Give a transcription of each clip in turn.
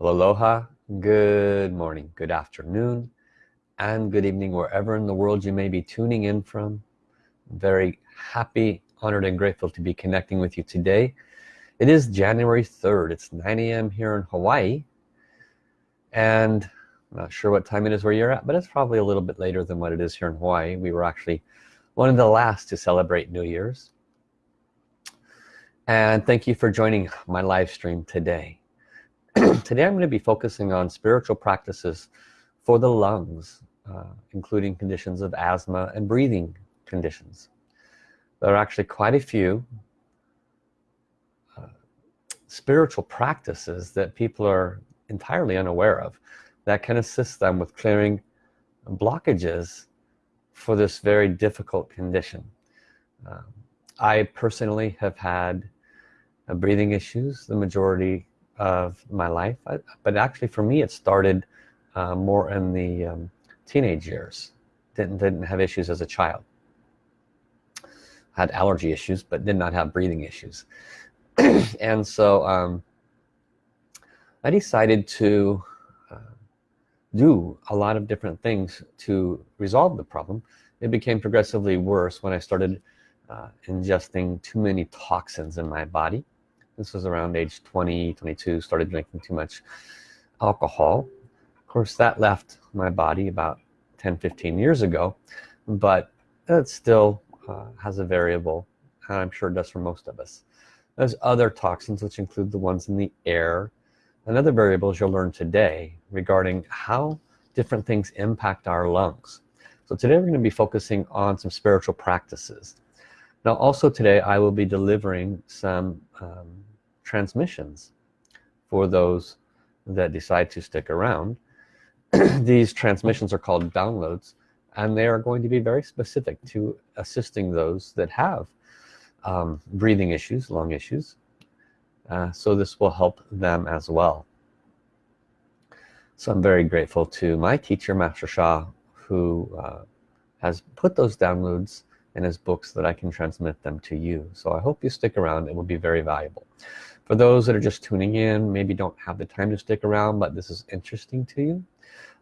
aloha. Good morning good afternoon and good evening wherever in the world you may be tuning in from. Very happy honored and grateful to be connecting with you today. It is January 3rd it's 9 a.m. here in Hawaii and I'm not sure what time it is where you're at but it's probably a little bit later than what it is here in Hawaii. We were actually one of the last to celebrate New Year's. And thank you for joining my live stream today today I'm going to be focusing on spiritual practices for the lungs uh, including conditions of asthma and breathing conditions. There are actually quite a few uh, spiritual practices that people are entirely unaware of that can assist them with clearing blockages for this very difficult condition. Um, I personally have had uh, breathing issues the majority of my life. But actually for me it started uh, more in the um, teenage years. Didn't didn't have issues as a child. Had allergy issues but did not have breathing issues. And so um, I decided to uh, do a lot of different things to resolve the problem. It became progressively worse when I started uh, ingesting too many toxins in my body this was around age 20 22 started drinking too much alcohol. Of course that left my body about 10 15 years ago but it still uh, has a variable and I'm sure it does for most of us. There's other toxins which include the ones in the air and other variables you'll learn today regarding how different things impact our lungs. So today we're going to be focusing on some spiritual practices now also today I will be delivering some um, transmissions for those that decide to stick around. These transmissions are called downloads and they are going to be very specific to assisting those that have um, breathing issues lung issues. Uh, so this will help them as well. So I'm very grateful to my teacher Master Sha who uh, has put those downloads in his books that I can transmit them to you. So I hope you stick around. It will be very valuable. For those that are just tuning in maybe don't have the time to stick around but this is interesting to you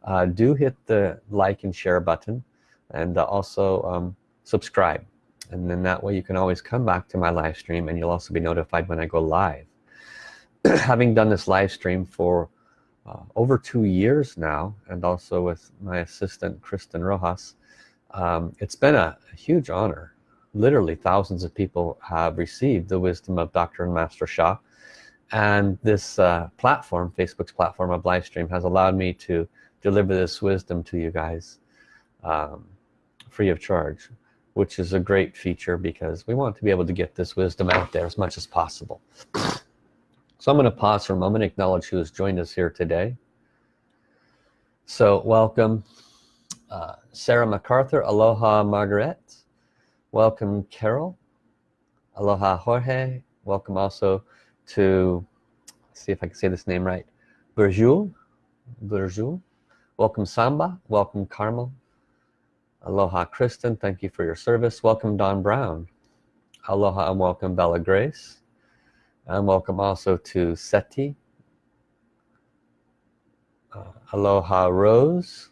uh, do hit the like and share button and uh, also um, subscribe. And then that way you can always come back to my live stream and you'll also be notified when I go live. Having done this live stream for uh, over two years now and also with my assistant Kristen Rojas um, it's been a, a, huge honor. Literally thousands of people have received the wisdom of Dr. and Master Sha and this uh, platform Facebook's platform of live stream has allowed me to deliver this wisdom to you guys um, free of charge which is a great feature because we want to be able to get this wisdom out there as much as possible. So I'm going to pause for a moment acknowledge who has joined us here today. So welcome uh, Sarah MacArthur aloha Margaret. Welcome Carol. Aloha Jorge. Welcome also to see if I can say this name right Burjul Burjul welcome Samba. Welcome Carmel. Aloha Kristen. Thank you for your service. Welcome Don Brown. Aloha and welcome Bella Grace. And welcome also to Seti. Uh, aloha Rose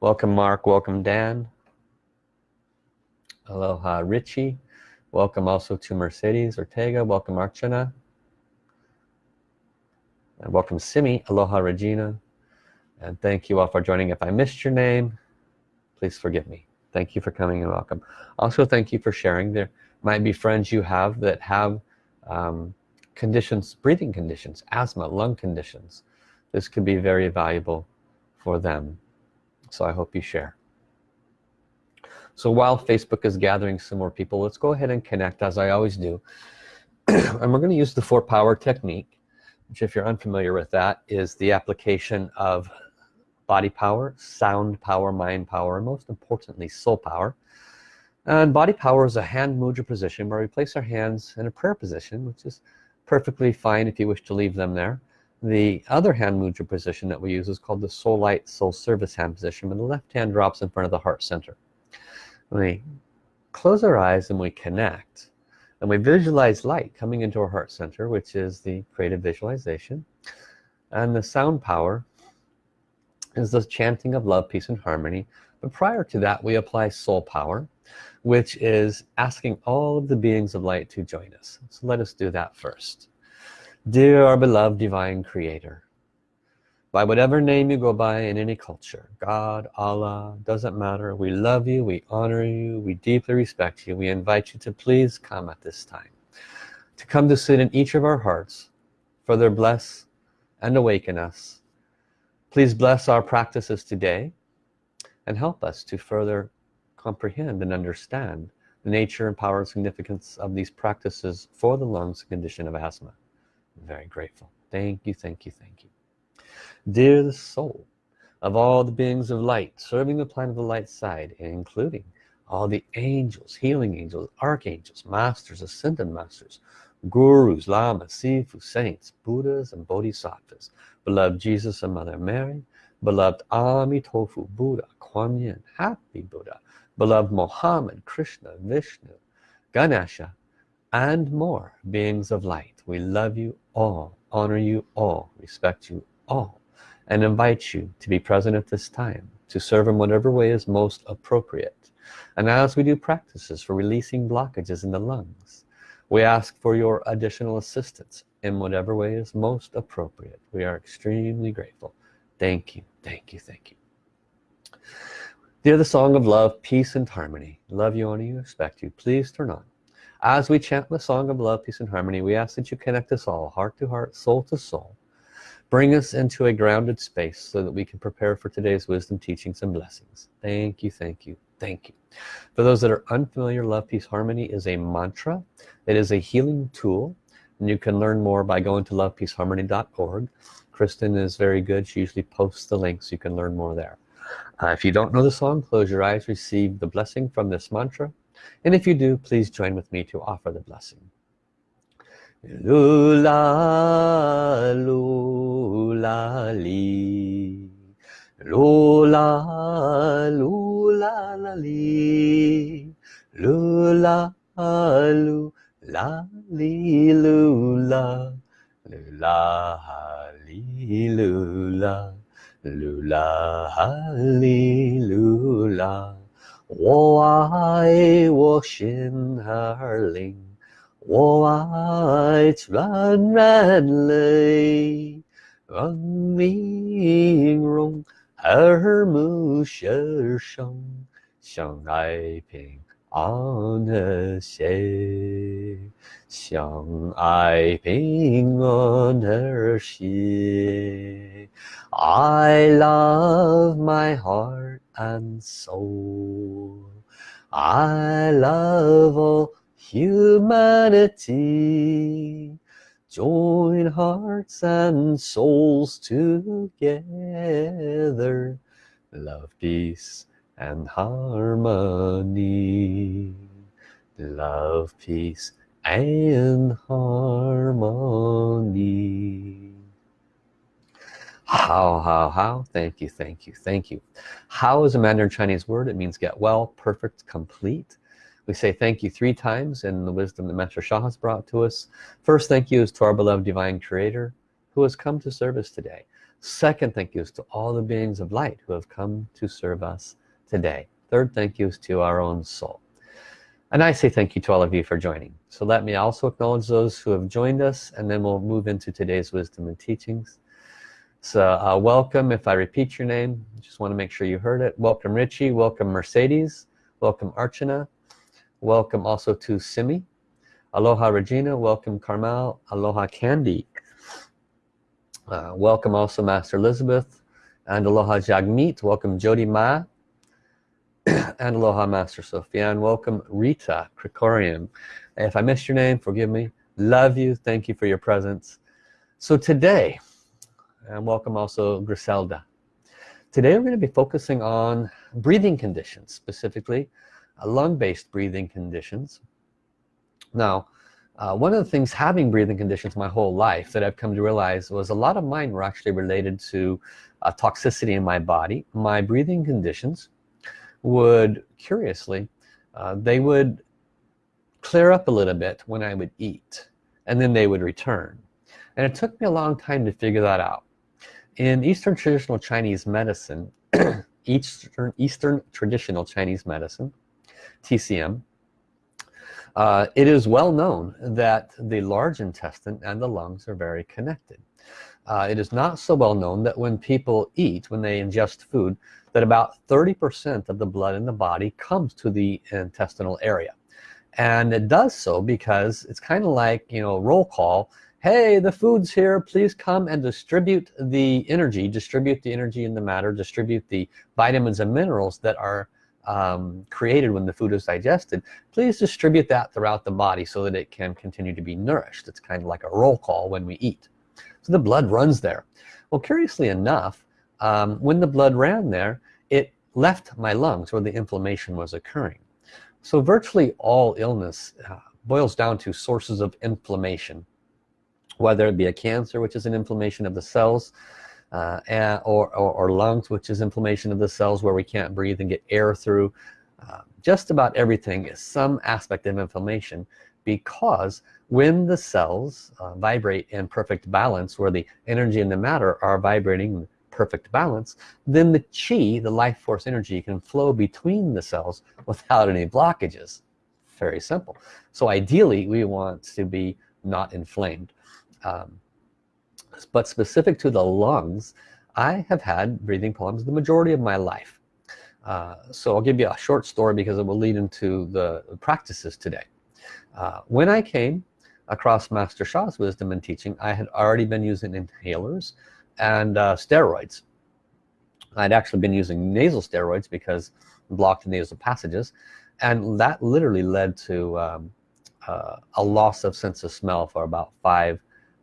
welcome Mark. Welcome Dan. Aloha Richie. Welcome also to Mercedes Ortega. Welcome Archana. And welcome Simi. Aloha Regina. And thank you all for joining. If I missed your name please forgive me. Thank you for coming and welcome. Also thank you for sharing. There might be friends you have that have um, conditions breathing conditions asthma lung conditions. This could be very valuable for them so I hope you share. So while Facebook is gathering some more people let's go ahead and connect as I always do. And we're going to use the four power technique which if you're unfamiliar with that is the application of body power sound power mind power and most importantly soul power. And body power is a hand mudra position where we place our hands in a prayer position which is perfectly fine if you wish to leave them there the other hand mudra position that we use is called the soul light soul service hand position when the left hand drops in front of the heart center. We close our eyes and we connect and we visualize light coming into our heart center which is the creative visualization. And the sound power is the chanting of love peace and harmony. But prior to that we apply soul power which is asking all of the beings of light to join us. So let us do that first dear our beloved divine creator by whatever name you go by in any culture God Allah doesn't matter we love you we honor you we deeply respect you we invite you to please come at this time to come to sit in each of our hearts further bless and awaken us. Please bless our practices today and help us to further comprehend and understand the nature and power and significance of these practices for the lungs condition of asthma very grateful. Thank you thank you thank you. Dear the soul of all the beings of light serving the planet of the light side including all the angels healing angels archangels masters ascended masters gurus lamas sifu saints buddhas and bodhisattvas beloved jesus and mother mary beloved amitofu buddha kuan yin happy buddha beloved muhammad krishna vishnu ganesha and more beings of light we love you all honor you all respect you all and invite you to be present at this time to serve in whatever way is most appropriate. And as we do practices for releasing blockages in the lungs we ask for your additional assistance in whatever way is most appropriate. We are extremely grateful. Thank you thank you thank you. Dear the song of love peace and harmony love you honor you respect you. Please turn on as we chant the song of love peace and harmony we ask that you connect us all heart to heart soul to soul. Bring us into a grounded space so that we can prepare for today's wisdom teachings and blessings. Thank you thank you thank you. For those that are unfamiliar love peace harmony is a mantra. It is a healing tool. And you can learn more by going to lovepeaceharmony.org Kristen is very good. She usually posts the links. You can learn more there. Uh, if you don't know the song close your eyes. Receive the blessing from this mantra and if you do please join with me to offer the blessing Lula, lula, li. Lula, lula, la, li. Lula, lula, li, lula. Lula, li, lula. Lula, li, lula. 我爱我心儿灵。我爱纯然泪，让面容耳目舌生，相爱平安和谐，相爱平安和谐。I love my heart and soul. I love all humanity. Join hearts and souls together. Love peace and harmony. Love peace and harmony how how how thank you thank you thank you how is a mandarin chinese word it means get well perfect complete we say thank you three times in the wisdom that Master Sha has brought to us. First thank you is to our beloved Divine Creator who has come to serve us today. Second thank you is to all the beings of light who have come to serve us today. Third thank you is to our own soul. And I say thank you to all of you for joining. So let me also acknowledge those who have joined us and then we'll move into today's wisdom and teachings. So uh, welcome, if I repeat your name, just want to make sure you heard it. Welcome Richie, welcome Mercedes, welcome Archana, welcome also to Simi. Aloha Regina. Welcome Carmel. Aloha Candy. Uh, welcome also Master Elizabeth. And aloha Jagmeet. Welcome Jody Ma. And aloha Master Sophia and welcome Rita Krikorian if I missed your name forgive me. Love you. Thank you for your presence. So today and welcome also Griselda. Today we're going to be focusing on breathing conditions specifically lung-based breathing conditions. Now uh, one of the things having breathing conditions my whole life that I've come to realize was a lot of mine were actually related to uh, toxicity in my body. My breathing conditions would curiously uh, they would clear up a little bit when I would eat and then they would return. And it took me a long time to figure that out in Eastern traditional Chinese medicine Eastern, Eastern traditional Chinese medicine TCM uh, it is well known that the large intestine and the lungs are very connected. Uh, it is not so well known that when people eat when they ingest food that about 30% of the blood in the body comes to the intestinal area. And it does so because it's kind of like you know roll call hey the food's here. Please come and distribute the energy. Distribute the energy in the matter. Distribute the vitamins and minerals that are um, created when the food is digested. Please distribute that throughout the body so that it can continue to be nourished. It's kind of like a roll call when we eat. So the blood runs there. Well curiously enough um, when the blood ran there it left my lungs where the inflammation was occurring. So virtually all illness uh, boils down to sources of inflammation whether it be a cancer which is an inflammation of the cells uh, or, or, or, lungs which is inflammation of the cells where we can't breathe and get air through. Uh, just about everything is some aspect of inflammation because when the cells uh, vibrate in perfect balance where the energy and the matter are vibrating in perfect balance then the chi the life force energy can flow between the cells without any blockages. Very simple. So ideally we want to be not inflamed um, but specific to the lungs I have had breathing problems the majority of my life. Uh, so I'll give you a short story because it will lead into the practices today. Uh, when I came across Master Sha's wisdom and teaching I had already been using inhalers and uh, steroids. I'd actually been using nasal steroids because blocked nasal passages and that literally led to um, uh, a loss of sense of smell for about five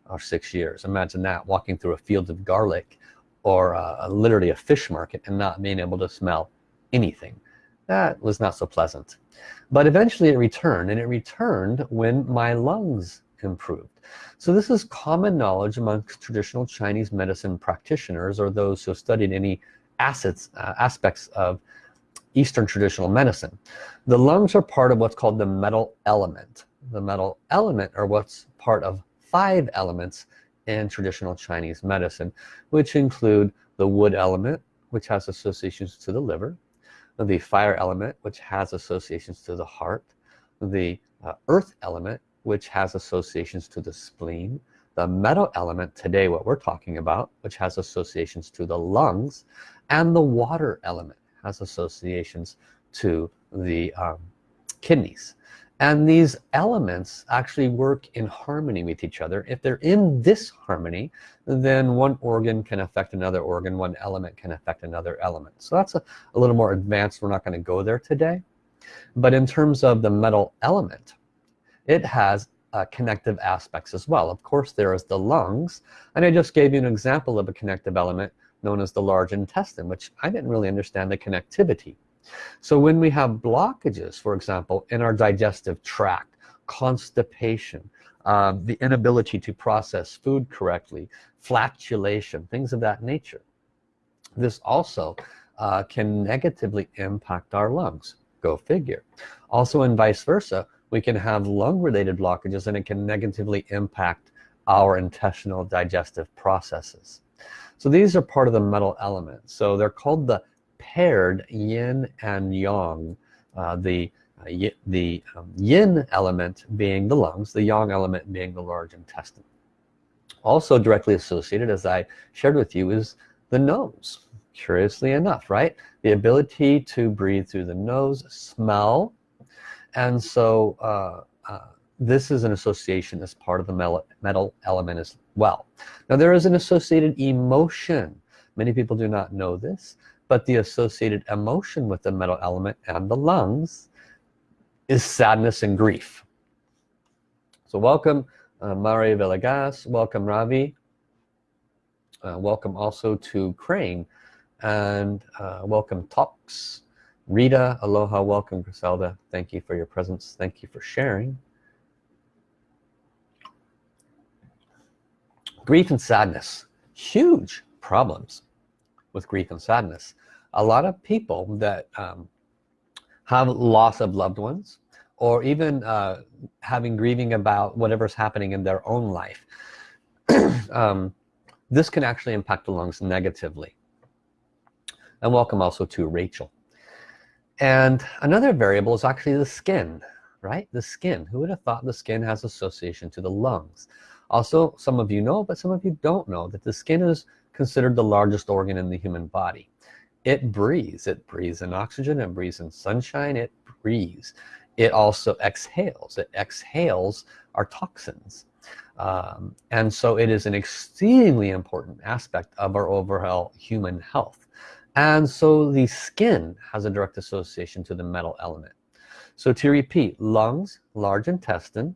or six years. Imagine that walking through a field of garlic or uh, literally a fish market and not being able to smell anything. That was not so pleasant. But eventually it returned and it returned when my lungs improved. So this is common knowledge amongst traditional Chinese medicine practitioners or those who studied any assets uh, aspects of Eastern traditional medicine. The lungs are part of what's called the metal element. The metal element are what's part of five elements in traditional Chinese medicine which include the wood element which has associations to the liver the fire element which has associations to the heart the uh, earth element which has associations to the spleen the metal element today what we're talking about which has associations to the lungs and the water element has associations to the um, kidneys and these elements actually work in harmony with each other. If they're in this harmony then one organ can affect another organ one element can affect another element. So that's a, a little more advanced. We're not going to go there today. But in terms of the metal element it has uh, connective aspects as well. Of course there is the lungs. And I just gave you an example of a connective element known as the large intestine which I didn't really understand the connectivity so when we have blockages for example in our digestive tract constipation um, the inability to process food correctly flatulation things of that nature this also uh, can negatively impact our lungs. Go figure. Also and vice versa we can have lung related blockages and it can negatively impact our intestinal digestive processes. So these are part of the metal element so they're called the paired yin and yang uh, the uh, the um, yin element being the lungs the yang element being the large intestine. Also directly associated as I shared with you is the nose curiously enough right? The ability to breathe through the nose smell. And so uh, uh, this is an association as part of the metal element as well. Now there is an associated emotion. Many people do not know this but the associated emotion with the metal element and the lungs is sadness and grief. So welcome uh, Mari Villegas. Welcome Ravi. Uh, welcome also to Crane. And uh, welcome Talks Rita aloha welcome Griselda. Thank you for your presence. Thank you for sharing. Grief and sadness huge problems with grief and sadness. A lot of people that um, have loss of loved ones or even uh, having grieving about whatever's happening in their own life um, this can actually impact the lungs negatively. And welcome also to Rachel. And another variable is actually the skin right? The skin. Who would have thought the skin has association to the lungs? Also some of you know but some of you don't know that the skin is considered the largest organ in the human body. It breathes it breathes in oxygen it breathes in sunshine it breathes it also exhales it exhales our toxins. Um, and so it is an exceedingly important aspect of our overall human health. And so the skin has a direct association to the metal element. So to repeat lungs large intestine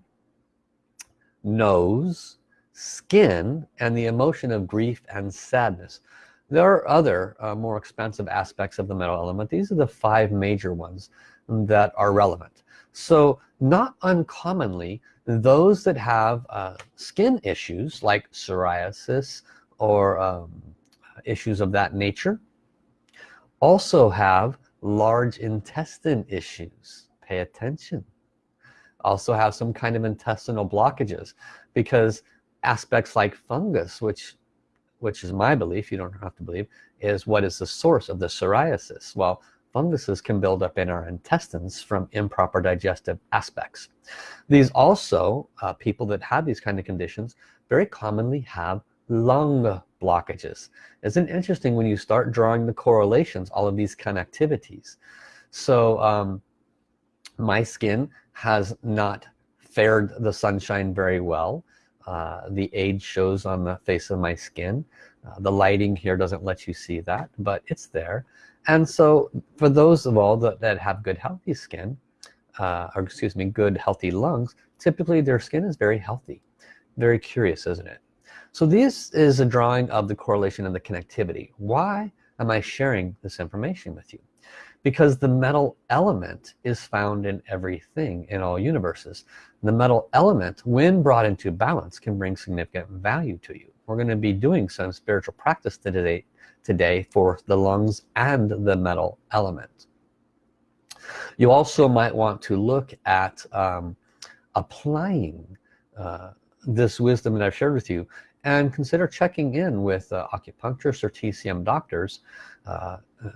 nose skin and the emotion of grief and sadness. There are other uh, more expensive aspects of the metal element. These are the five major ones that are relevant. So not uncommonly those that have uh, skin issues like psoriasis or um, issues of that nature also have large intestine issues. Pay attention. Also have some kind of intestinal blockages because aspects like fungus which which is my belief you don't have to believe is what is the source of the psoriasis. Well funguses can build up in our intestines from improper digestive aspects. These also uh, people that have these kind of conditions very commonly have lung blockages. Isn't interesting when you start drawing the correlations all of these connectivities. So um, my skin has not fared the sunshine very well uh, the age shows on the face of my skin. Uh, the lighting here doesn't let you see that but it's there. And so for those of all that, that have good healthy skin uh, or excuse me good healthy lungs typically their skin is very healthy very curious isn't it? So this is a drawing of the correlation and the connectivity. Why am I sharing this information with you because the metal element is found in everything in all universes. The metal element when brought into balance can bring significant value to you. We're going to be doing some spiritual practice today today for the lungs and the metal element. You also might want to look at um, applying uh, this wisdom that I've shared with you and consider checking in with uh, acupuncturists or TCM doctors uh, uh,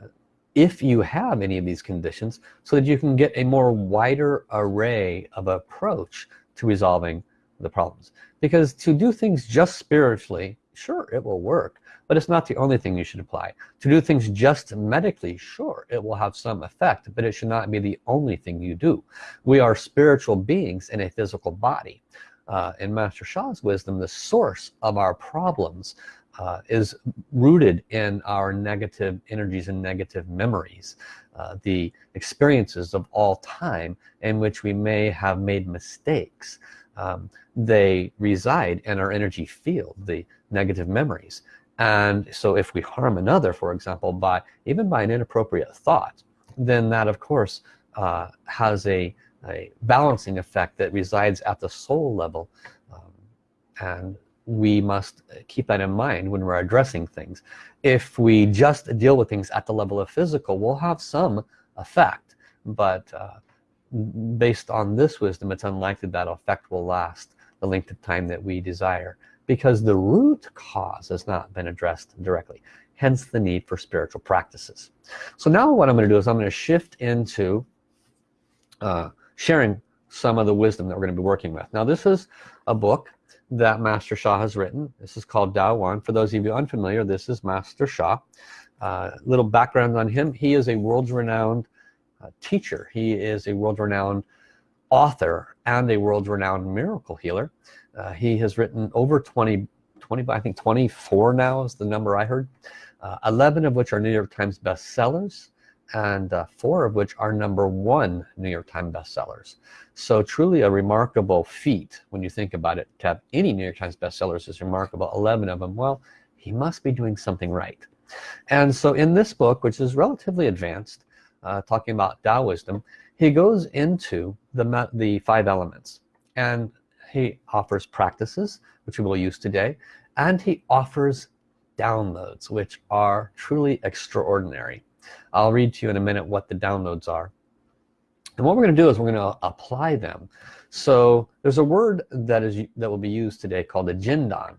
if you have any of these conditions so that you can get a more wider array of approach to resolving the problems. Because to do things just spiritually sure it will work but it's not the only thing you should apply. To do things just medically sure it will have some effect but it should not be the only thing you do. We are spiritual beings in a physical body. Uh, in Master Sha's wisdom the source of our problems uh, is rooted in our negative energies and negative memories uh, the experiences of all time in which we may have made mistakes. Um, they reside in our energy field the negative memories. And so if we harm another for example by even by an inappropriate thought then that of course uh, has a, a, balancing effect that resides at the soul level. Um, and we must keep that in mind when we're addressing things. If we just deal with things at the level of physical we'll have some effect but uh, based on this wisdom it's unlikely that effect will last the length of time that we desire because the root cause has not been addressed directly hence the need for spiritual practices. So now what I'm going to do is I'm going to shift into uh, sharing some of the wisdom that we're going to be working with. Now this is a book that Master Sha has written. This is called Tao One for those of you unfamiliar this is Master Sha uh, little background on him. He is a world-renowned uh, teacher. He is a world-renowned author and a world-renowned miracle healer. Uh, he has written over 20 20 I think 24 now is the number I heard. Uh, 11 of which are New York Times bestsellers and uh, four of which are number one New York Times bestsellers. So truly a remarkable feat when you think about it. To have any New York Times bestsellers is remarkable. 11 of them well he must be doing something right. And so in this book which is relatively advanced uh, talking about Tao wisdom he goes into the the five elements. And he offers practices which we will use today and he offers downloads which are truly extraordinary I'll read to you in a minute what the downloads are. And what we're going to do is we're going to apply them. So there's a word that is that will be used today called a jindan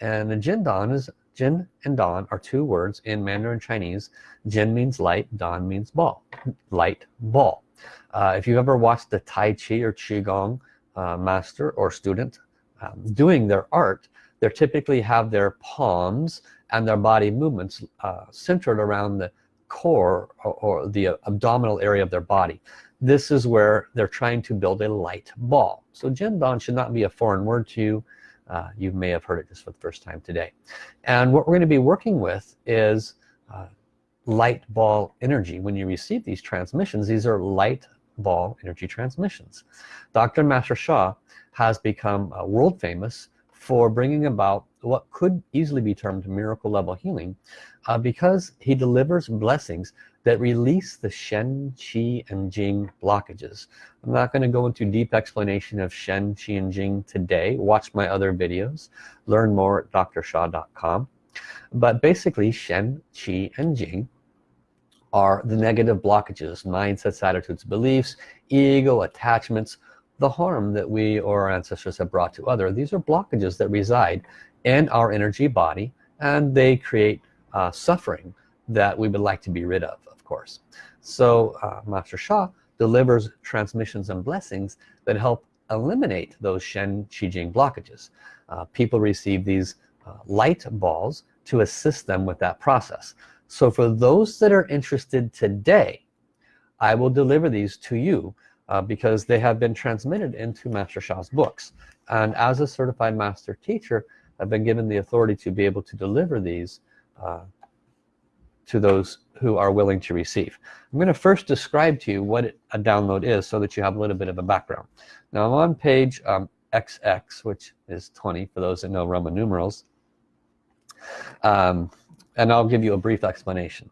and the jindan is jin and dan are two words in Mandarin Chinese. Jin means light dan means ball light ball. Uh, if you've ever watched the Tai Chi or Qigong uh, master or student um, doing their art they typically have their palms and their body movements uh, centered around the core or, or the abdominal area of their body. This is where they're trying to build a light ball. So Jindan should not be a foreign word to you. Uh, you may have heard it just for the first time today. And what we're going to be working with is uh, light ball energy. When you receive these transmissions these are light ball energy transmissions. Dr. Master Sha has become uh, world famous for bringing about what could easily be termed miracle level healing uh, because he delivers blessings that release the Shen, Qi, and Jing blockages. I'm not going to go into deep explanation of Shen, Qi, and Jing today. Watch my other videos. Learn more at drsha.com. But basically, Shen, Qi, and Jing are the negative blockages, mindsets, attitudes, beliefs, ego, attachments, the harm that we or our ancestors have brought to other. These are blockages that reside in our energy body and they create uh, suffering that we would like to be rid of, of course. So uh, Master Sha delivers transmissions and blessings that help eliminate those Shen Qi Jing blockages. Uh, people receive these uh, light balls to assist them with that process. So for those that are interested today, I will deliver these to you uh, because they have been transmitted into Master Sha's books. And as a certified master teacher, I've been given the authority to be able to deliver these uh, to those who are willing to receive. I'm going to first describe to you what a download is so that you have a little bit of a background. Now I'm on page um, XX, which is 20 for those that know Roman numerals. Um, and I'll give you a brief explanation.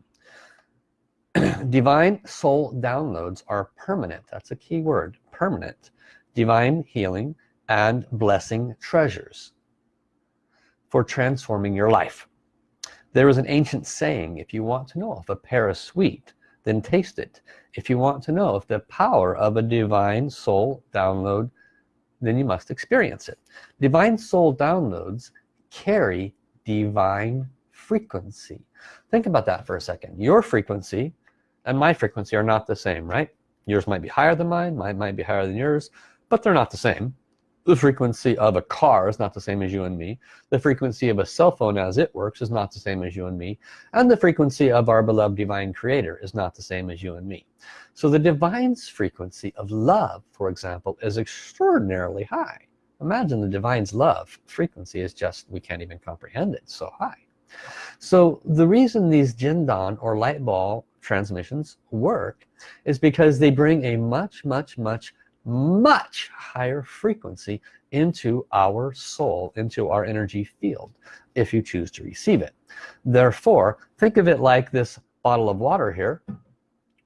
divine soul downloads are permanent. That's a key word permanent. Divine healing and blessing treasures for transforming your life. There is an ancient saying if you want to know if a pear is sweet then taste it. If you want to know if the power of a divine soul download then you must experience it. Divine soul downloads carry divine frequency. Think about that for a second. Your frequency and my frequency are not the same right? Yours might be higher than mine mine might be higher than yours but they're not the same. The frequency of a car is not the same as you and me. The frequency of a cell phone as it works is not the same as you and me. And the frequency of our beloved divine creator is not the same as you and me. So the divine's frequency of love for example is extraordinarily high. Imagine the divine's love frequency is just we can't even comprehend it so high. So the reason these jindan or light ball transmissions work is because they bring a much much much much higher frequency into our soul into our energy field if you choose to receive it. Therefore think of it like this bottle of water here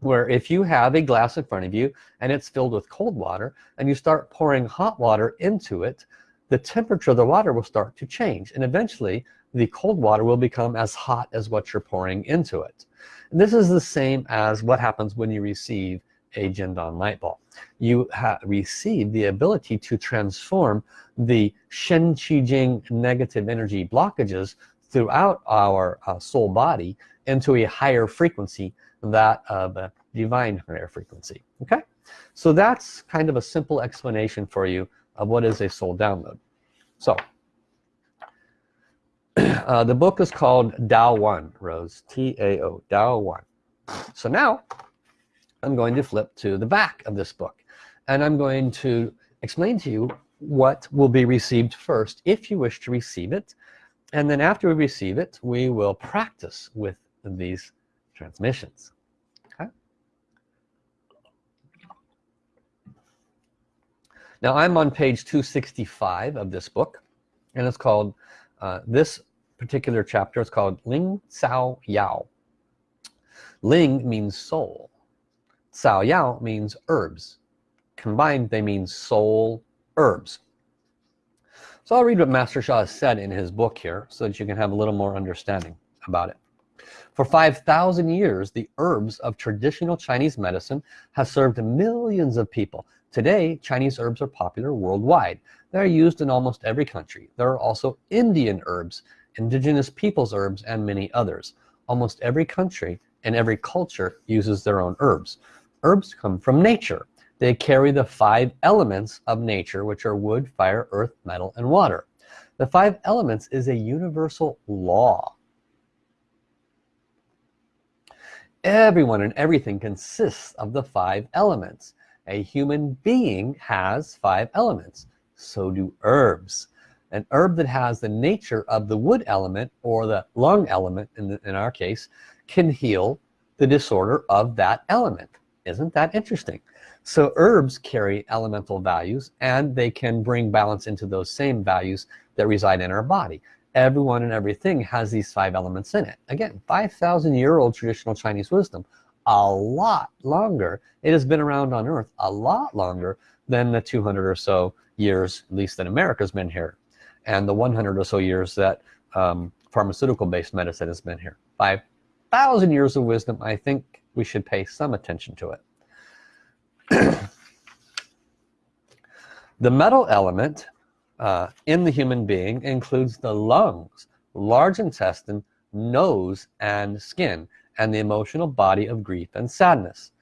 where if you have a glass in front of you and it's filled with cold water and you start pouring hot water into it the temperature of the water will start to change and eventually the cold water will become as hot as what you're pouring into it. And this is the same as what happens when you receive a Jindan light ball. you have received the ability to transform the Shen Qi Jing negative energy blockages throughout our uh, soul body into a higher frequency that of a divine higher frequency okay? So that's kind of a simple explanation for you of what is a soul download. So uh, the book is called Tao One Rose T-A-O Tao One so now I'm going to flip to the back of this book and I'm going to explain to you what will be received first if you wish to receive it and then after we receive it we will practice with these transmissions. Okay? Now I'm on page 265 of this book and it's called uh, this particular chapter is called Ling Cao Yao. Ling means soul. Cao Yao means herbs. Combined they mean soul herbs. So I'll read what Master Sha said in his book here so that you can have a little more understanding about it. For 5,000 years, the herbs of traditional Chinese medicine have served millions of people. Today, Chinese herbs are popular worldwide. They're used in almost every country. There are also Indian herbs, indigenous peoples herbs, and many others. Almost every country and every culture uses their own herbs. Herbs come from nature. They carry the five elements of nature, which are wood, fire, earth, metal, and water. The five elements is a universal law. Everyone and everything consists of the five elements. A human being has five elements. So do herbs. An herb that has the nature of the wood element or the lung element in, the, in our case can heal the disorder of that element. Isn't that interesting? So herbs carry elemental values and they can bring balance into those same values that reside in our body. Everyone and everything has these five elements in it. Again, 5,000 year old traditional Chinese wisdom, a lot longer. It has been around on earth a lot longer than the 200 or so years, at least that America's been here. And the 100 or so years that um, pharmaceutical based medicine has been here. 5,000 years of wisdom, I think we should pay some attention to it. the metal element uh, in the human being includes the lungs, large intestine, nose, and skin, and the emotional body of grief and sadness.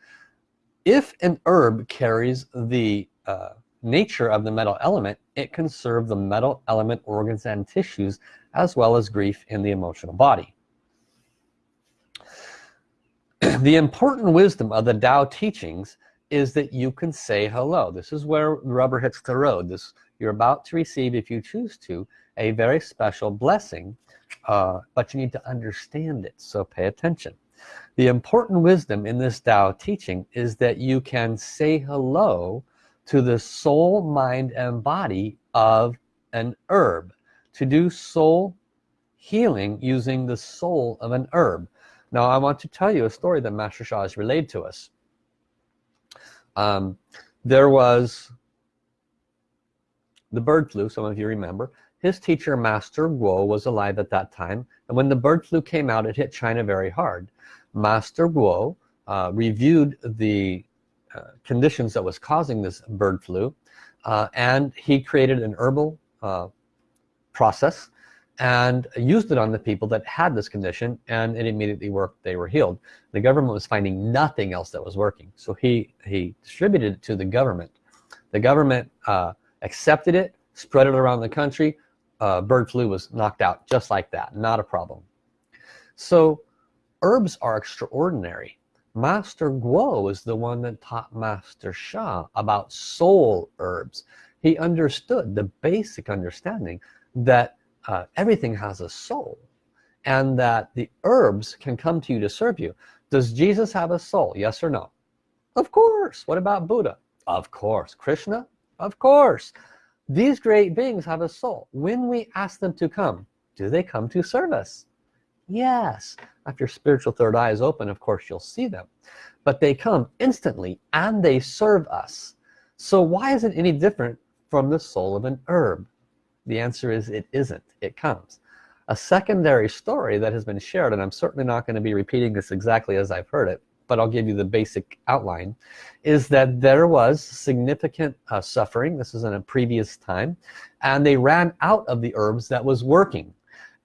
If an herb carries the uh, nature of the metal element, it can serve the metal element organs and tissues as well as grief in the emotional body. the important wisdom of the Tao teachings is that you can say hello. This is where rubber hits the road. This you're about to receive if you choose to a very special blessing uh, but you need to understand it so pay attention. The important wisdom in this Tao teaching is that you can say hello to the soul mind and body of an herb. To do soul healing using the soul of an herb. Now I want to tell you a story that Master Sha has relayed to us. Um, there was the bird flu some of you remember. His teacher master Guo was alive at that time and when the bird flu came out it hit China very hard. Master Guo uh, reviewed the uh, conditions that was causing this bird flu uh, and he created an herbal uh, process and used it on the people that had this condition and it immediately worked they were healed. The government was finding nothing else that was working. So he he distributed it to the government. The government uh, accepted it spread it around the country. Uh, bird flu was knocked out just like that. Not a problem. So herbs are extraordinary Master Guo is the one that taught Master Sha about soul herbs. He understood the basic understanding that uh, everything has a soul and that the herbs can come to you to serve you. Does Jesus have a soul? Yes or no? Of course. What about Buddha? Of course. Krishna? Of course. These great beings have a soul. When we ask them to come do they come to serve us yes. If your spiritual third eye is open of course you'll see them. But they come instantly and they serve us. So why is it any different from the soul of an herb? The answer is it isn't. It comes. A secondary story that has been shared and I'm certainly not going to be repeating this exactly as I've heard it but I'll give you the basic outline is that there was significant uh, suffering. This is in a previous time. And they ran out of the herbs that was working.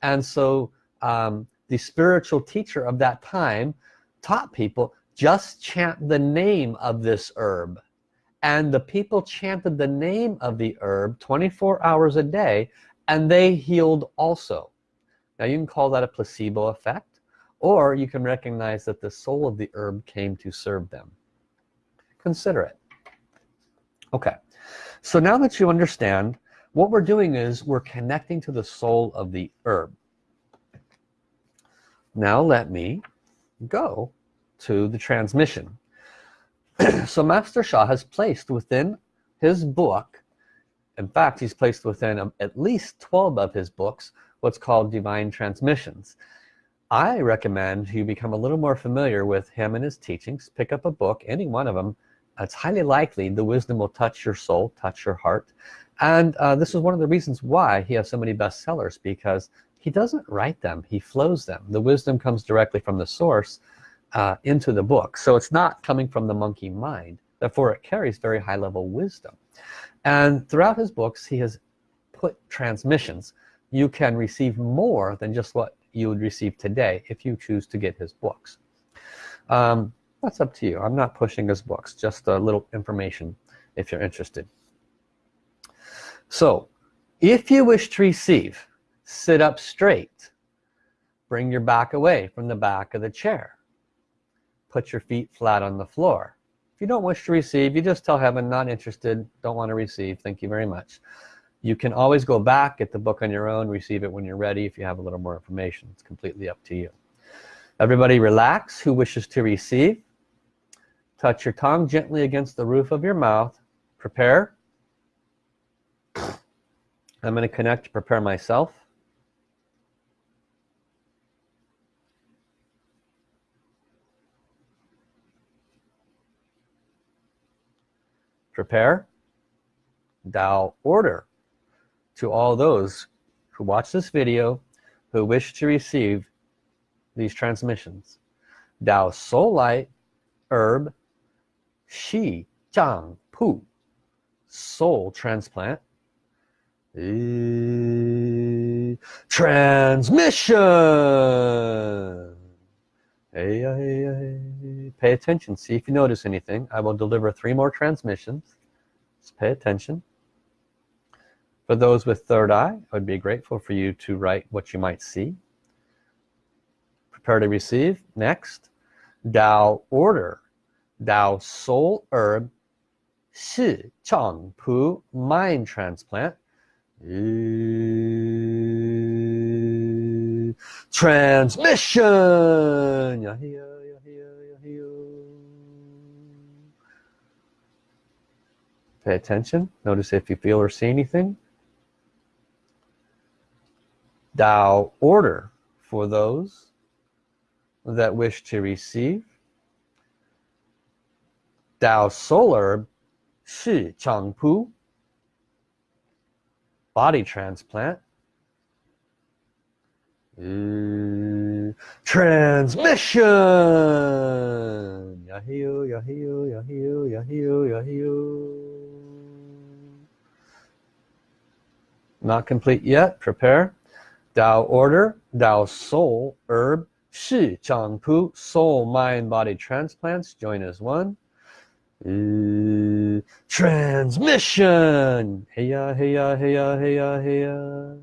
And so um, the spiritual teacher of that time taught people just chant the name of this herb. And the people chanted the name of the herb 24 hours a day and they healed also. Now you can call that a placebo effect or you can recognize that the soul of the herb came to serve them. Consider it. Okay. So now that you understand what we're doing is we're connecting to the soul of the herb now let me go to the transmission. So Master Sha has placed within his book in fact he's placed within um, at least 12 of his books what's called divine transmissions. I recommend you become a little more familiar with him and his teachings. Pick up a book any one of them. It's highly likely the wisdom will touch your soul touch your heart. And uh, this is one of the reasons why he has so many bestsellers because he doesn't write them he flows them. The wisdom comes directly from the source uh, into the book. So it's not coming from the monkey mind therefore it carries very high level wisdom. And throughout his books he has put transmissions. You can receive more than just what you would receive today if you choose to get his books. Um, that's up to you. I'm not pushing his books just a little information if you're interested. So if you wish to receive sit up straight. Bring your back away from the back of the chair. Put your feet flat on the floor. If you don't wish to receive you just tell heaven not interested don't want to receive thank you very much. You can always go back get the book on your own receive it when you're ready. If you have a little more information it's completely up to you. Everybody relax. Who wishes to receive? Touch your tongue gently against the roof of your mouth. Prepare. I'm going to connect to prepare myself prepare Tao order to all those who watch this video who wish to receive these transmissions. Tao soul light herb Shi Chang Pu soul transplant. Transmission hey, hey, hey. pay attention. See if you notice anything. I will deliver three more transmissions. Just pay attention. For those with third eye I would be grateful for you to write what you might see. Prepare to receive. Next. Tao order. Tao soul herb. Shi Chang Pu mind transplant transmission. Pay attention. Notice if you feel or see anything. Tao order for those that wish to receive. Tao solar Shi Chang Pu body transplant transmission. Yahoo, Yahoo, Yahoo, Yahoo, Yahoo. Not complete yet, prepare. Tao order, Tao soul, herb, Shi Chang Pu, soul, mind, body transplants, join as one. Uh, transmission. Hey ya hey ya hey ya hey ya hey ya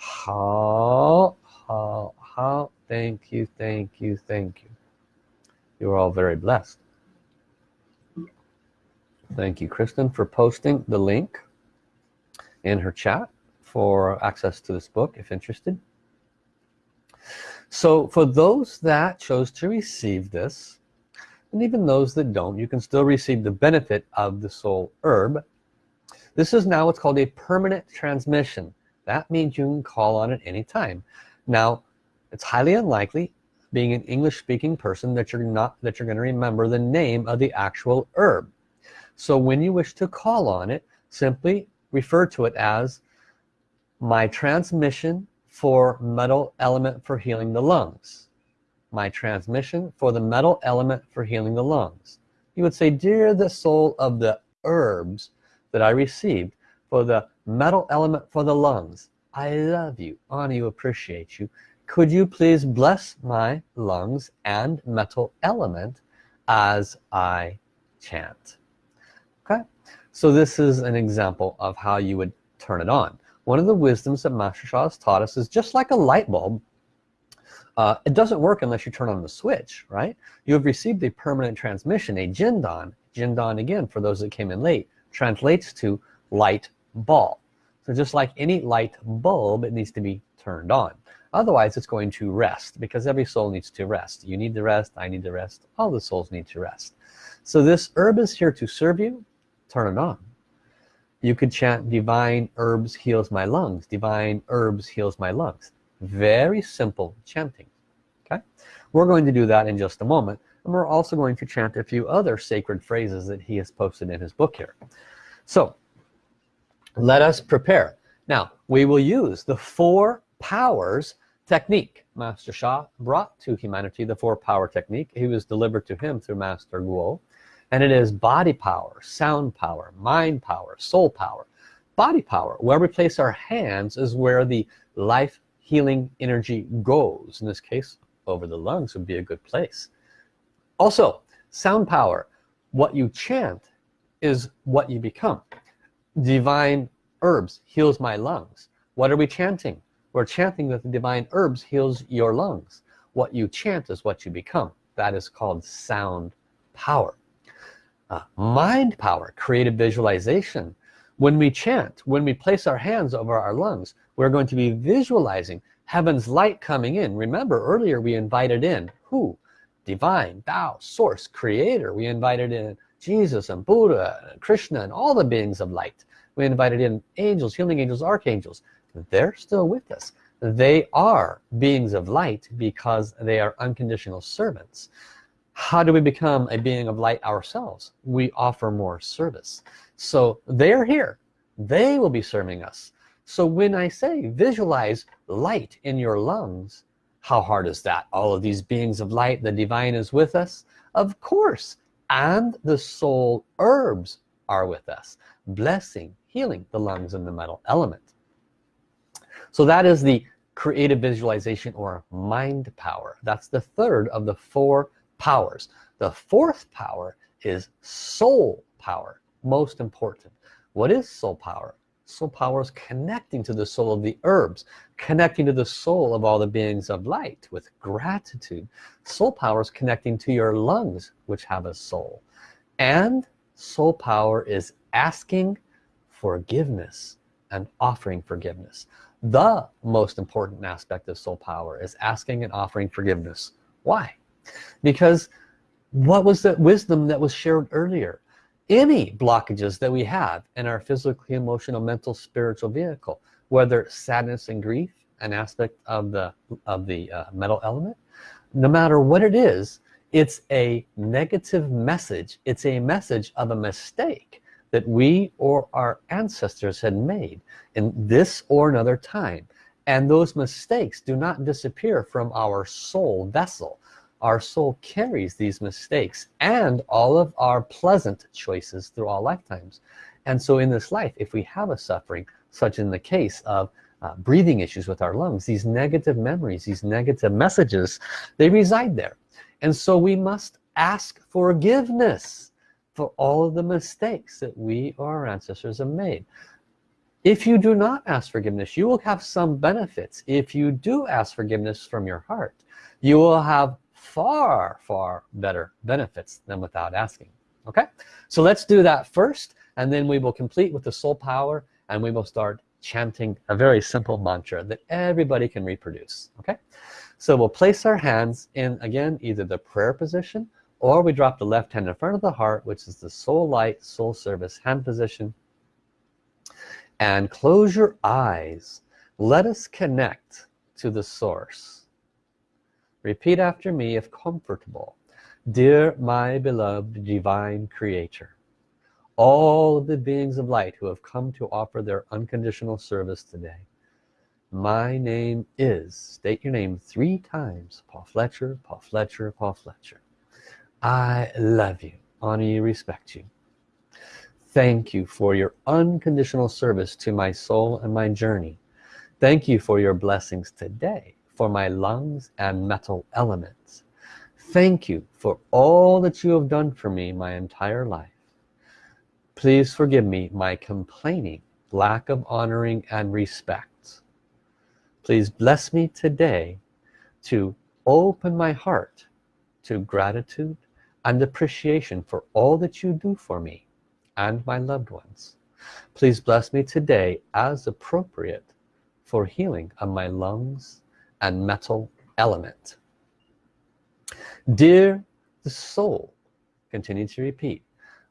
how how how thank you thank you thank you. You are all very blessed. Thank you Kristen for posting the link in her chat for access to this book if interested. So for those that chose to receive this and even those that don't you can still receive the benefit of the soul herb. This is now what's called a permanent transmission that means you can call on it anytime. Now it's highly unlikely being an English speaking person that you're not that you're going to remember the name of the actual herb. So when you wish to call on it simply refer to it as my transmission for metal element for healing the lungs. My transmission for the metal element for healing the lungs. You would say dear the soul of the herbs that I received for the metal element for the lungs. I love you. Honor you appreciate you. Could you please bless my lungs and metal element as I chant? Okay. So this is an example of how you would turn it on. One of the wisdoms that Master Sha has taught us is just like a light bulb uh, it doesn't work unless you turn on the switch right? You have received a permanent transmission a Jindan. Jindan again for those that came in late translates to light ball just like any light bulb it needs to be turned on. Otherwise it's going to rest because every soul needs to rest. You need to rest I need to rest all the souls need to rest. So this herb is here to serve you. Turn it on. You could chant divine herbs heals my lungs divine herbs heals my lungs. Very simple chanting okay? We're going to do that in just a moment and we're also going to chant a few other sacred phrases that he has posted in his book here. So let us prepare. Now we will use the four powers technique. Master Sha brought to humanity the four power technique. He was delivered to him through Master Guo. And it is body power sound power mind power soul power. Body power where we place our hands is where the life healing energy goes. In this case over the lungs would be a good place. Also sound power what you chant is what you become divine herbs heals my lungs. What are we chanting? We're chanting that the divine herbs heals your lungs. What you chant is what you become. That is called sound power. Uh, mind power creative visualization. When we chant when we place our hands over our lungs we're going to be visualizing heaven's light coming in. Remember earlier we invited in who? Divine Tao source creator. We invited in Jesus and Buddha and Krishna and all the beings of light. We invited in angels healing angels archangels. They're still with us. They are beings of light because they are unconditional servants. How do we become a being of light ourselves? We offer more service. So they're here. They will be serving us. So when I say visualize light in your lungs how hard is that? All of these beings of light the divine is with us? Of course and the soul herbs are with us. Blessing healing the lungs and the metal element. So that is the creative visualization or mind power. That's the third of the four powers. The fourth power is soul power most important. What is soul power soul power is connecting to the soul of the herbs connecting to the soul of all the beings of light with gratitude soul power is connecting to your lungs which have a soul. And soul power is asking forgiveness and offering forgiveness. The most important aspect of soul power is asking and offering forgiveness. Why? Because what was the wisdom that was shared earlier any blockages that we have in our physically emotional mental spiritual vehicle whether sadness and grief an aspect of the of the uh, metal element no matter what it is it's a negative message. It's a message of a mistake that we or our ancestors had made in this or another time. And those mistakes do not disappear from our soul vessel our soul carries these mistakes and all of our pleasant choices through all lifetimes. And so in this life if we have a suffering such in the case of uh, breathing issues with our lungs these negative memories these negative messages they reside there. And so we must ask forgiveness for all of the mistakes that we or our ancestors have made. If you do not ask forgiveness you will have some benefits. If you do ask forgiveness from your heart you will have far far better benefits than without asking okay? So let's do that first and then we will complete with the soul power and we will start chanting a very simple mantra that everybody can reproduce okay? So we'll place our hands in again either the prayer position or we drop the left hand in front of the heart which is the soul light soul service hand position. And close your eyes. Let us connect to the source Repeat after me if comfortable. Dear my beloved divine creator, all of the beings of light who have come to offer their unconditional service today. My name is, state your name three times, Paul Fletcher, Paul Fletcher, Paul Fletcher. I love you, honor you, respect you. Thank you for your unconditional service to my soul and my journey. Thank you for your blessings today for my lungs and metal elements. Thank you for all that you have done for me my entire life. Please forgive me my complaining, lack of honoring and respect. Please bless me today to open my heart to gratitude and appreciation for all that you do for me and my loved ones. Please bless me today as appropriate for healing of my lungs and metal element. Dear the soul continue to repeat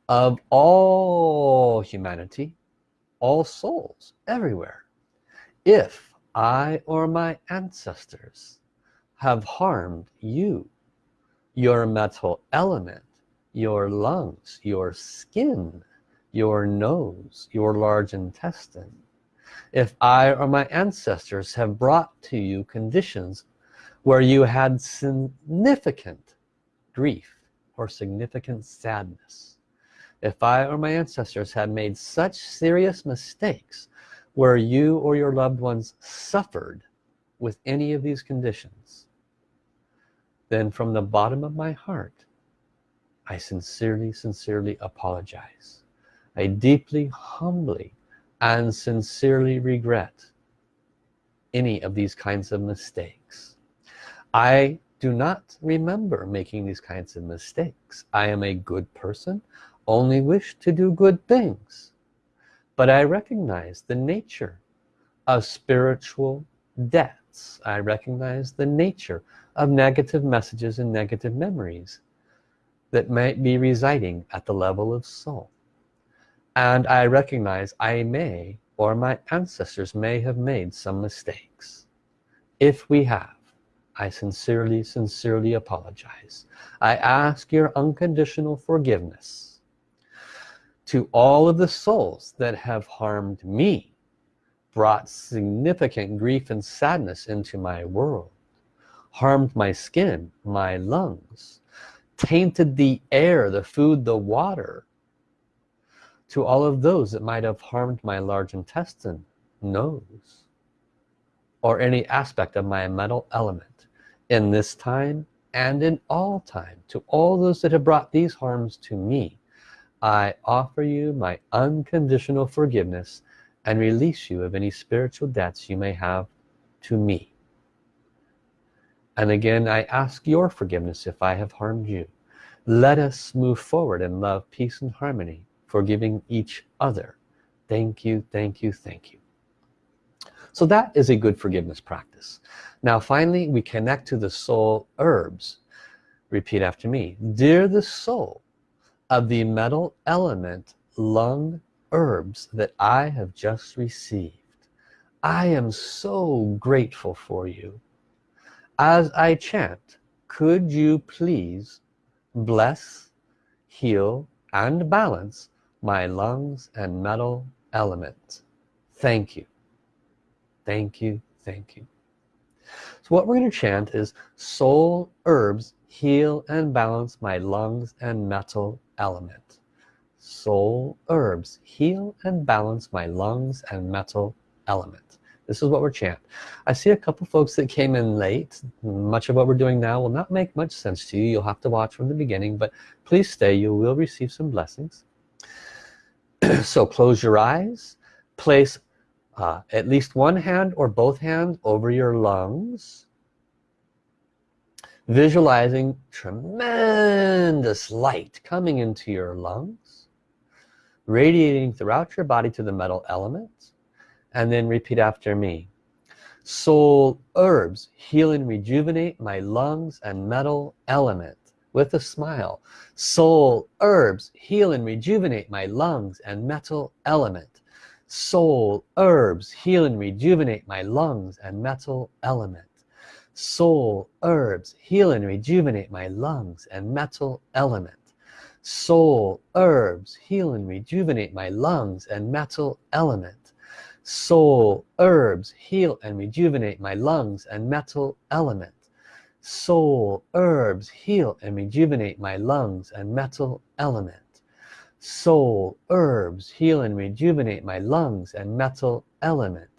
of all humanity all souls everywhere if I or my ancestors have harmed you your metal element your lungs your skin your nose your large intestine if I or my ancestors have brought to you conditions where you had significant grief or significant sadness. If I or my ancestors had made such serious mistakes where you or your loved ones suffered with any of these conditions then from the bottom of my heart I sincerely sincerely apologize. I deeply humbly and sincerely regret any of these kinds of mistakes. I do not remember making these kinds of mistakes. I am a good person only wish to do good things. But I recognize the nature of spiritual debts. I recognize the nature of negative messages and negative memories that might be residing at the level of soul and I recognize I may or my ancestors may have made some mistakes. If we have I sincerely sincerely apologize. I ask your unconditional forgiveness to all of the souls that have harmed me brought significant grief and sadness into my world harmed my skin my lungs tainted the air the food the water to all of those that might have harmed my large intestine nose or any aspect of my metal element in this time and in all time. To all those that have brought these harms to me I offer you my unconditional forgiveness and release you of any spiritual debts you may have to me. And again I ask your forgiveness if I have harmed you. Let us move forward in love peace and harmony forgiving each other. Thank you thank you thank you. So that is a good forgiveness practice. Now finally we connect to the soul herbs. Repeat after me. Dear the soul of the metal element lung herbs that I have just received I am so grateful for you. As I chant could you please bless heal and balance my lungs and metal element. Thank you. Thank you. Thank you. So what we're going to chant is soul herbs heal and balance my lungs and metal element. Soul herbs heal and balance my lungs and metal element. This is what we're chant. I see a couple folks that came in late. Much of what we're doing now will not make much sense to you. You'll have to watch from the beginning but please stay. You will receive some blessings so close your eyes. Place uh, at least one hand or both hands over your lungs. Visualizing tremendous light coming into your lungs radiating throughout your body to the metal elements. And then repeat after me. Soul herbs heal and rejuvenate my lungs and metal element with a smile. Soul herbs heal and rejuvenate my lungs and metal element. Soul herbs heal and rejuvenate my lungs and metal element. Soul herbs heal and rejuvenate my lungs and metal element. Soul herbs heal and rejuvenate my lungs and metal element. Soul herbs heal and rejuvenate my lungs and metal element soul herbs heal and rejuvenate my lungs and metal element. Soul herbs heal and rejuvenate my lungs and metal element.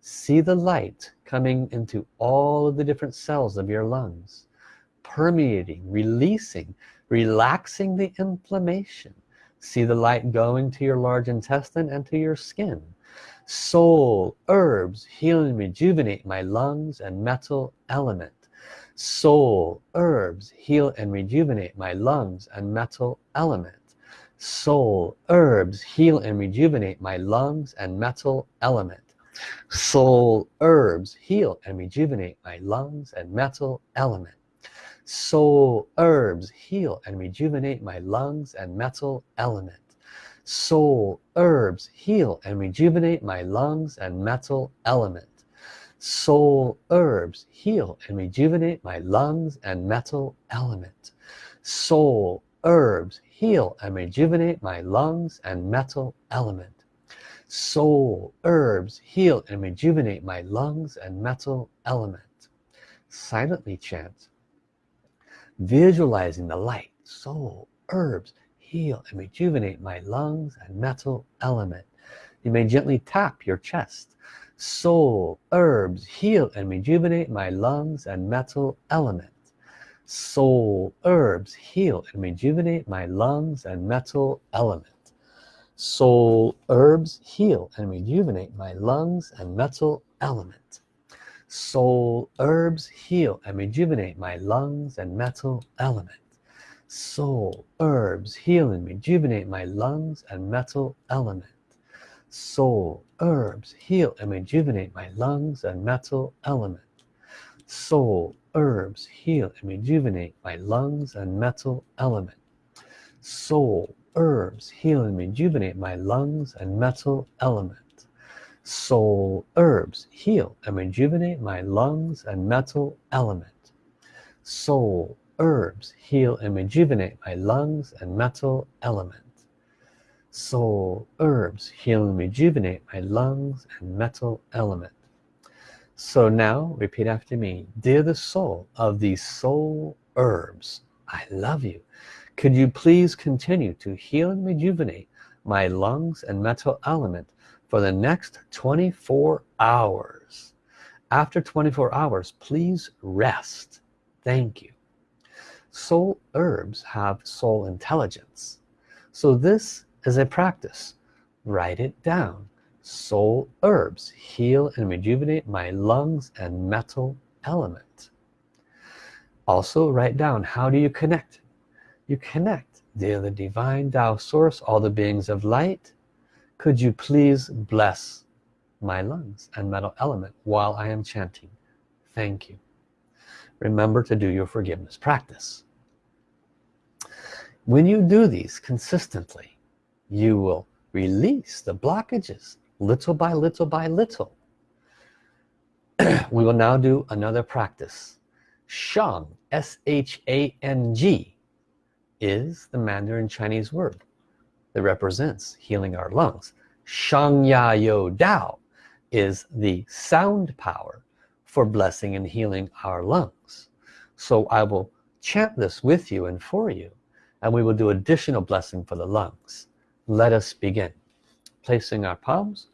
See the light coming into all of the different cells of your lungs permeating releasing relaxing the inflammation. See the light going to your large intestine and to your skin. Soul herbs heal and rejuvenate my lungs and metal element soul herbs heal and rejuvenate my lungs and metal element soul herbs heal and rejuvenate my lungs and metal element soul herbs heal and rejuvenate my lungs and metal element soul herbs heal and rejuvenate my lungs and metal element soul herbs heal and rejuvenate my lungs and metal element soul herbs heal and rejuvenate my lungs and metal element. Soul herbs heal and rejuvenate my lungs and metal element. Soul herbs heal and rejuvenate my lungs and metal element. Silently chant visualizing the light. Soul herbs heal and rejuvenate my lungs and metal element. You may gently tap your chest soul herbs heal and rejuvenate my lungs and metal element. Soul herbs heal and rejuvenate my lungs and metal element. Soul herbs heal and rejuvenate my lungs and metal element. Soul herbs heal and rejuvenate my lungs and metal element. Soul herbs heal and rejuvenate my lungs and metal element soul herbs heal and rejuvenate my lungs and metal element. Soul herbs heal and rejuvenate my lungs and metal element. Soul herbs heal and rejuvenate my lungs and metal element. Soul herbs heal and rejuvenate my lungs and metal element. Soul herbs heal and rejuvenate my lungs and metal element soul herbs heal and rejuvenate my lungs and metal element. So now repeat after me. Dear the soul of these soul herbs I love you. Could you please continue to heal and rejuvenate my lungs and metal element for the next 24 hours? After 24 hours please rest. Thank you. Soul herbs have soul intelligence. So this is a practice. Write it down. Soul herbs heal and rejuvenate my lungs and metal element. Also write down how do you connect? You connect. Dear the divine Tao source all the beings of light could you please bless my lungs and metal element while I am chanting? Thank you. Remember to do your forgiveness practice. When you do these consistently you will release the blockages little by little by little we will now do another practice Shang S-H-A-N-G is the Mandarin Chinese word that represents healing our lungs. Shang Ya Yo Dao is the sound power for blessing and healing our lungs. So I will chant this with you and for you and we will do additional blessing for the lungs. Let us begin. Placing our palms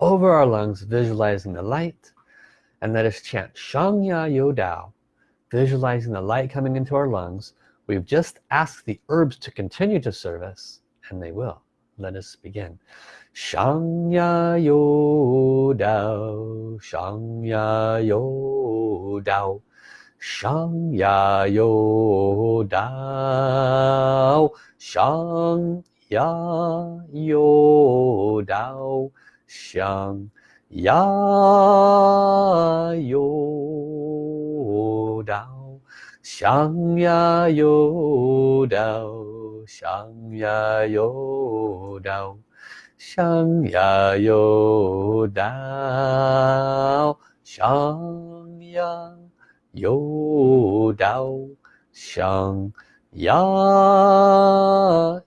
over our lungs, visualizing the light and let us chant Shang Ya Yo Dao, visualizing the light coming into our lungs We've just asked the herbs to continue to serve us, and they will. Let us begin. Shang Ya Yo Dao, Shang Ya Yo Dao, Shang 呀有道响，呀呦道响呀呦道响呀呦道响呀呦道响呀呦道响。想呀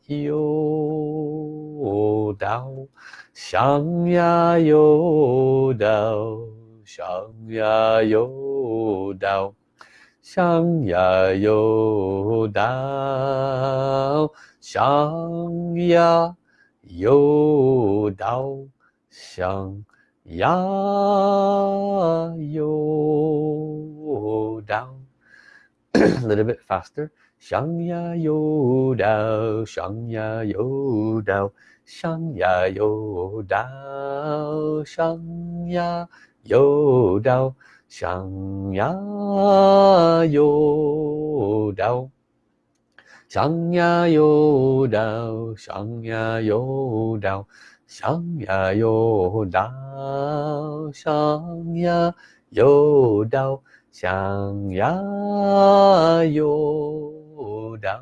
又到，想呀又到，想呀又到，想呀又到。想呀又到，想呀又到，想呀又到。A little bit faster. 上呀有道，上呀有道，上呀有道，上呀有道，上呀有道，上呀有道，上呀有道，上呀有道，上呀有道，上呀有。到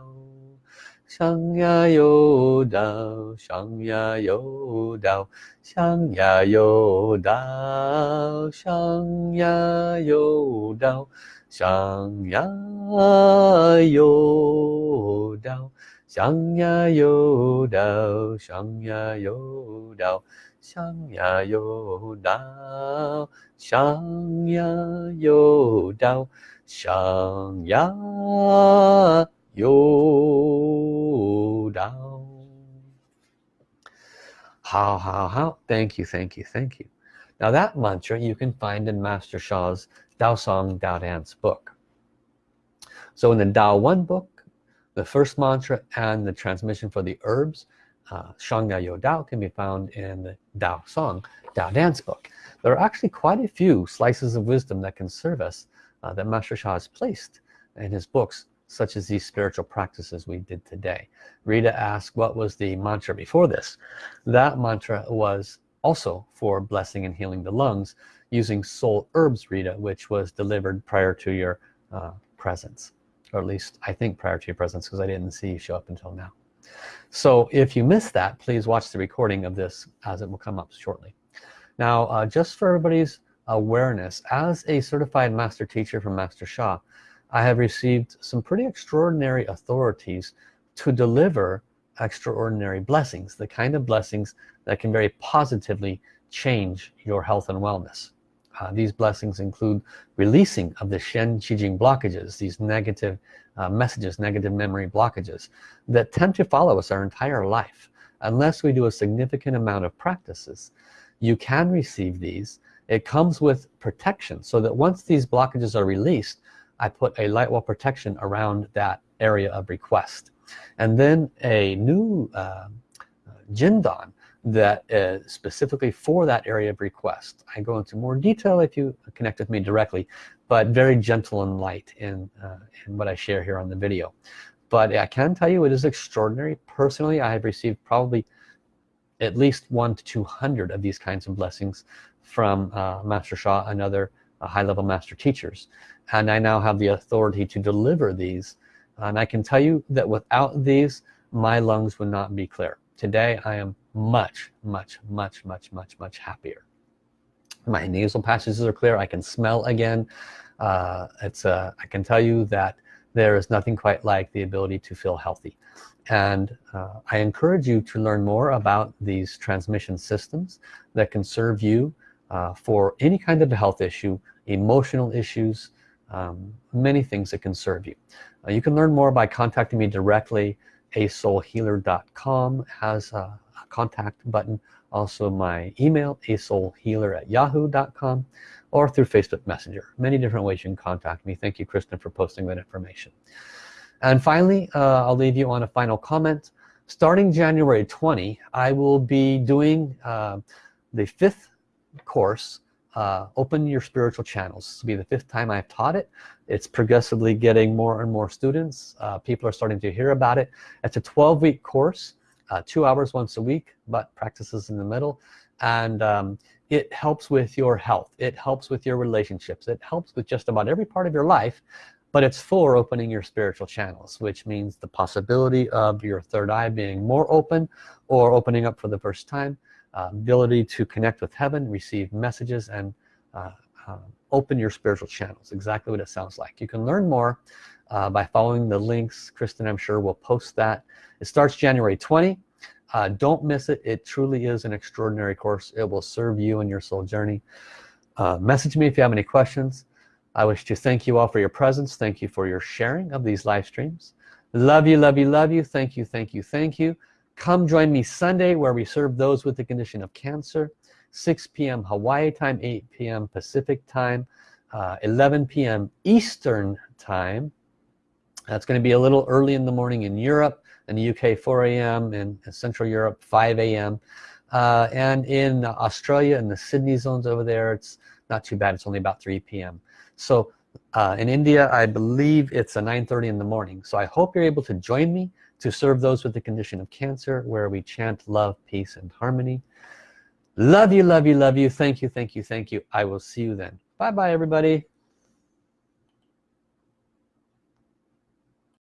上呀有道上呀有道上呀有道上呀有道上呀有道上呀有道上呀有道上呀有道上呀有道上呀又到。How, how, how. Thank you, thank you, thank you. Now that mantra you can find in Master Sha's Dao Song Dao Dance book. So in the Dao 1 book, the first mantra and the transmission for the herbs, uh, Shangya Yo Dao can be found in the Dao Song Dao Dance book. There are actually quite a few slices of wisdom that can serve us uh, that Master Sha has placed in his books such as these spiritual practices we did today. Rita asked what was the mantra before this. That mantra was also for blessing and healing the lungs using soul herbs Rita which was delivered prior to your uh, presence or at least I think prior to your presence because I didn't see you show up until now. So if you missed that please watch the recording of this as it will come up shortly. Now uh, just for everybody's awareness as a certified master teacher from Master Sha I have received some pretty extraordinary authorities to deliver extraordinary blessings the kind of blessings that can very positively change your health and wellness. Uh, these blessings include releasing of the Shen Qi Jing blockages these negative uh, messages negative memory blockages that tend to follow us our entire life. Unless we do a significant amount of practices you can receive these. It comes with protection so that once these blockages are released I put a light wall protection around that area of request. And then a new uh, Jindan that is specifically for that area of request. I go into more detail if you connect with me directly but very gentle and light in, uh, in what I share here on the video. But I can tell you it is extraordinary. Personally I have received probably at least one to 200 of these kinds of blessings from uh, Master Sha and other high-level master teachers and I now have the authority to deliver these. And I can tell you that without these my lungs would not be clear. Today I am much much much much much much happier. My nasal passages are clear. I can smell again. Uh, it's uh, I can tell you that there is nothing quite like the ability to feel healthy. And uh, I encourage you to learn more about these transmission systems that can serve you uh, for any kind of a health issue emotional issues um, many things that can serve you. Uh, you can learn more by contacting me directly. asoulhealer.com has a, contact button. Also my email asoulhealer at yahoo.com or through Facebook Messenger. Many different ways you can contact me. Thank you Kristen for posting that information. And finally uh, I'll leave you on a final comment. Starting January 20 I will be doing uh, the fifth course uh, open your spiritual channels. This will be the fifth time I've taught it. It's progressively getting more and more students. Uh, people are starting to hear about it. It's a 12-week course uh, two hours once a week but practices in the middle. And um, it helps with your health. It helps with your relationships. It helps with just about every part of your life but it's for opening your spiritual channels which means the possibility of your third eye being more open or opening up for the first time uh, ability to connect with heaven receive messages and uh, uh, open your spiritual channels exactly what it sounds like. You can learn more uh, by following the links. Kristen I'm sure will post that. It starts January 20 uh, don't miss it. It truly is an extraordinary course. It will serve you in your soul journey. Uh, message me if you have any questions. I wish to thank you all for your presence. Thank you for your sharing of these live streams. Love you love you love you. Thank you thank you thank you come join me Sunday where we serve those with the condition of cancer 6 p.m. Hawaii time 8 p.m. Pacific time uh, 11 p.m. Eastern time that's going to be a little early in the morning in Europe in the UK 4 a.m. in Central Europe 5 a.m. Uh, and in Australia in the Sydney zones over there it's not too bad it's only about 3 p.m. so uh, in India I believe it's a 9:30 in the morning so I hope you're able to join me to serve those with the condition of cancer where we chant love peace and harmony. Love you love you love you. Thank you thank you thank you. I will see you then. Bye bye everybody